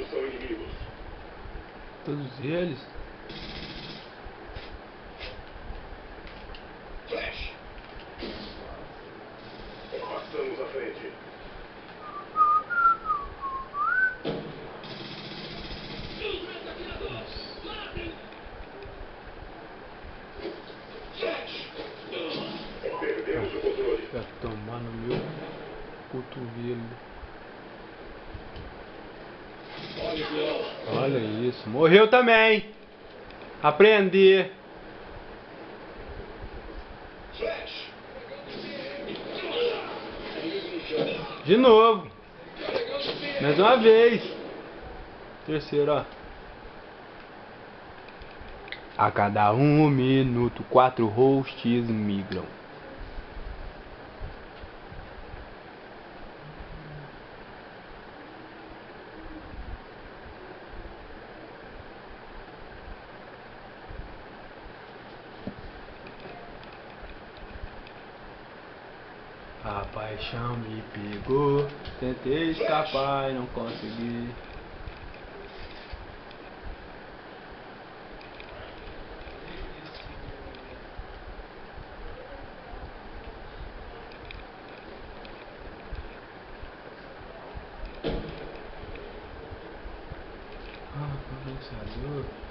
Todos são inimigos. Todos eles. Flash. Passamos à frente. Perdemos o controle. Vai tomar no meu cotovelo. Olha isso. Morreu também. Flash. De novo. Mais uma vez. Terceiro, ó. A cada um minuto, quatro hosts migram. A paixão me pegou, tentei escapar e não consegui. Ah, condensador.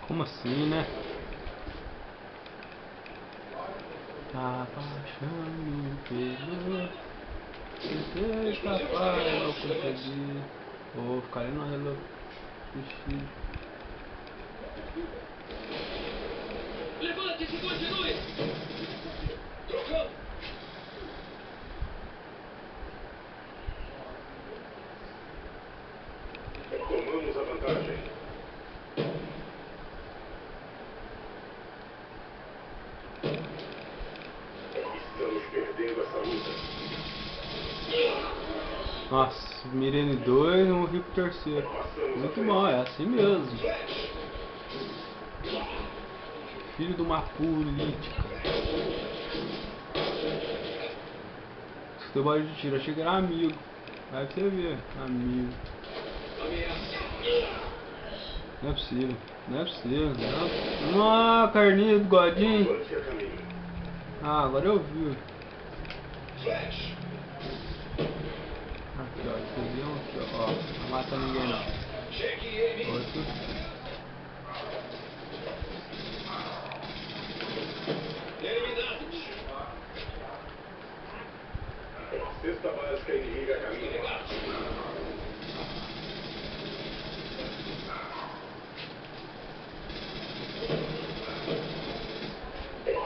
Como assim, né? A paixão me pegou Tentei escapar e não consegui Vou ficar ali no relógio. Levante-se, continue! Trocando. Nossa, em dois e morri pro terceiro. Muito bom, é assim mesmo. Filho de uma política. Futebol de tiro, achei que era amigo. Vai pra você ver, amigo. Não é possível, não é possível Não, ah, carninha do godinho. Ah, agora eu vi Flash. Aqui ó, viu aqui ó, ó Não mata ninguém não. Outro. Cesta básica inimiga caminho.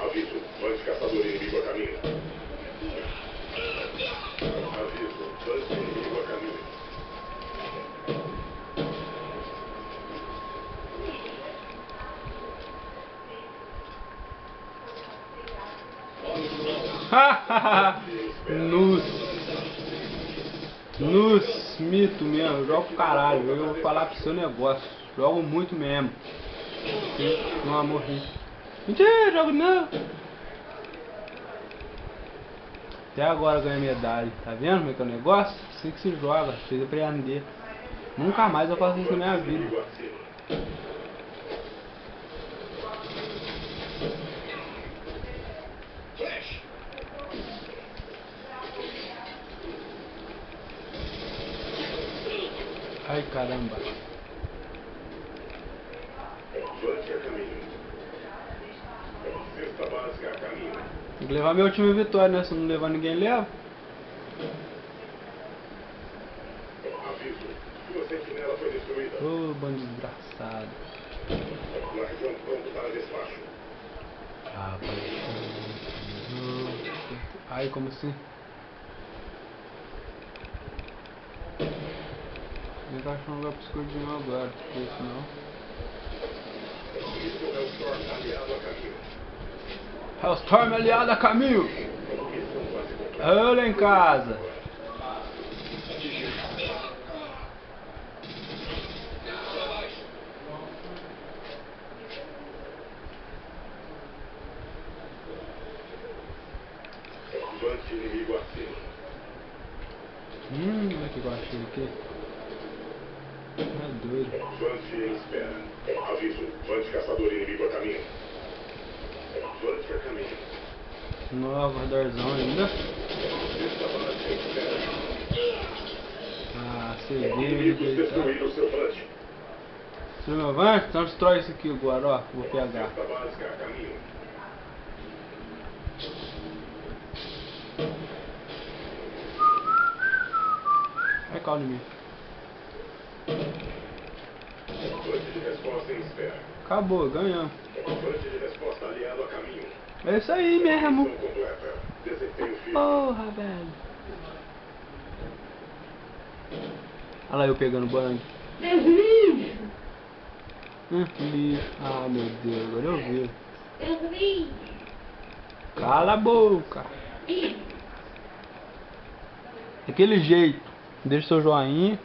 Aviso, bande caçador inimigo a caminho. Nus. Nus, mito mesmo, eu jogo caralho. Eu vou falar pro seu negócio. Jogo muito mesmo. Não morri. Mentira, jogo não. Até agora ganhei medalha. Tá vendo como é que é o negócio? Assim que se joga, fez aprender. Nunca mais eu faço isso na minha vida. Inimigo acima. Flash. Ai caramba. Tem que levar minha última vitória, né? Se não levar ninguém leva. Ô, bando desgraçado. Ah. Ai, como assim? tentar achar um lugar pro escudinho agora, porque é senão. Hellstorm é aliado a Camil! Olha é em casa! Hum, olha que baixo aqui. Vante em espera. Aviso. Vante caçador inimigo a caminho. Vante a caminho. Nova corredorzão ainda. Vante. Ah, viu, Inimigos destruíram seu Vante. Destruiu meu van? Então destrói isso aqui agora, ó. Vou pegar. Vai cá o inimigo. Vante de resposta em espera. Acabou, ganhamos. É isso aí mesmo. Porra, velho. Olha lá eu pegando banho. Deus livre! Ah, meu Deus, agora eu vi. Deus livre! Cala a boca. Daquele jeito. Deixa seu joinha.